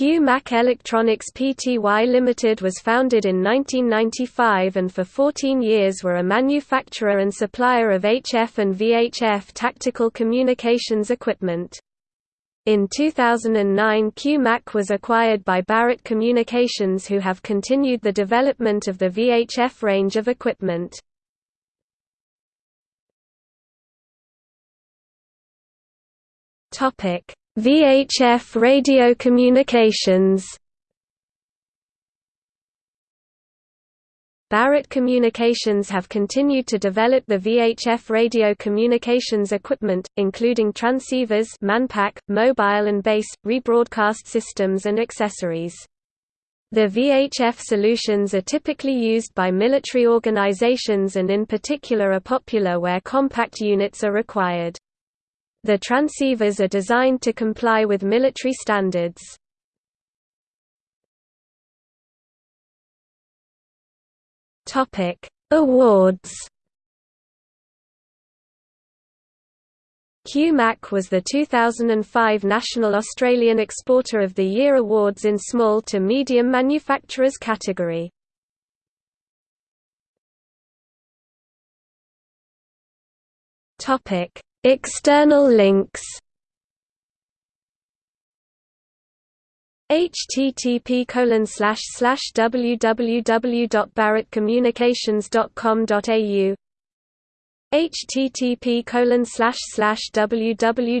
Q-Mac Electronics Pty Limited was founded in 1995 and for 14 years were a manufacturer and supplier of HF and VHF tactical communications equipment. In 2009 Q-Mac was acquired by Barrett Communications who have continued the development of the VHF range of equipment. VHF radio communications Barrett Communications have continued to develop the VHF radio communications equipment, including transceivers manpack, mobile and base, rebroadcast systems and accessories. The VHF solutions are typically used by military organizations and in particular are popular where compact units are required. The transceivers are designed to comply with military standards. Topic: Awards. QMAC was the 2005 National Australian Exporter of the Year Awards in Small to Medium Manufacturers category. Topic: External links. Http www.barrettcommunications.com.au http www.qmac.com